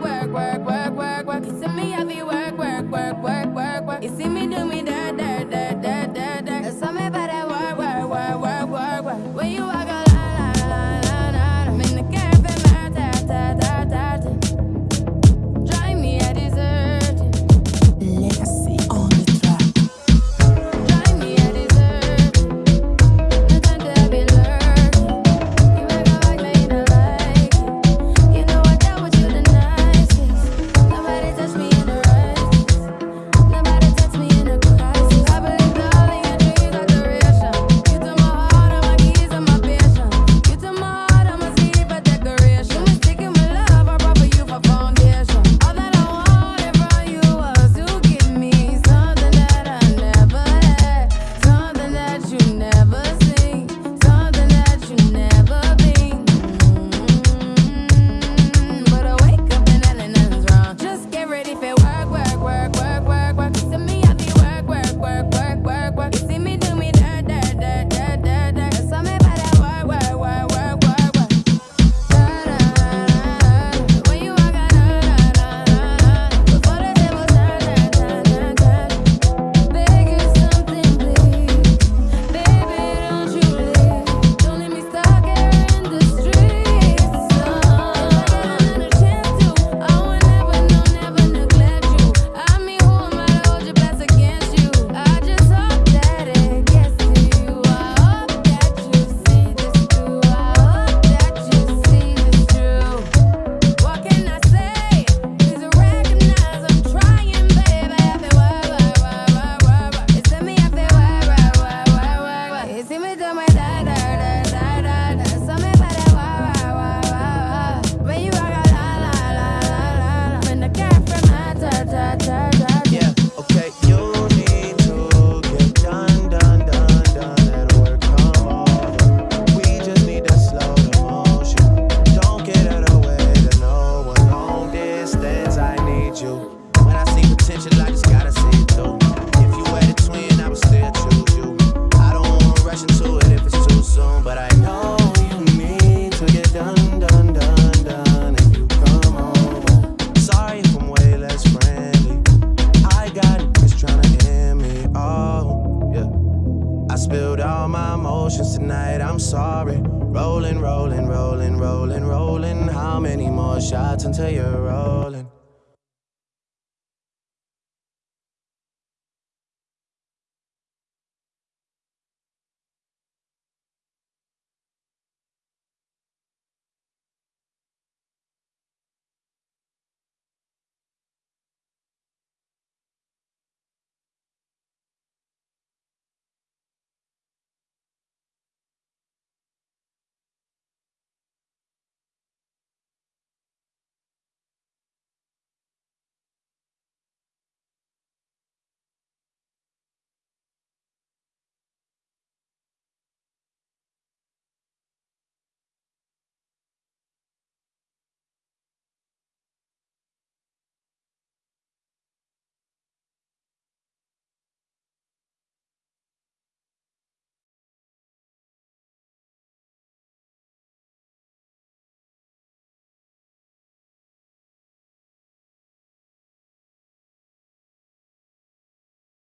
work, work. work. Emotions tonight, I'm sorry. Rolling, rolling, rolling, rolling, rolling. How many more shots until you're rolling?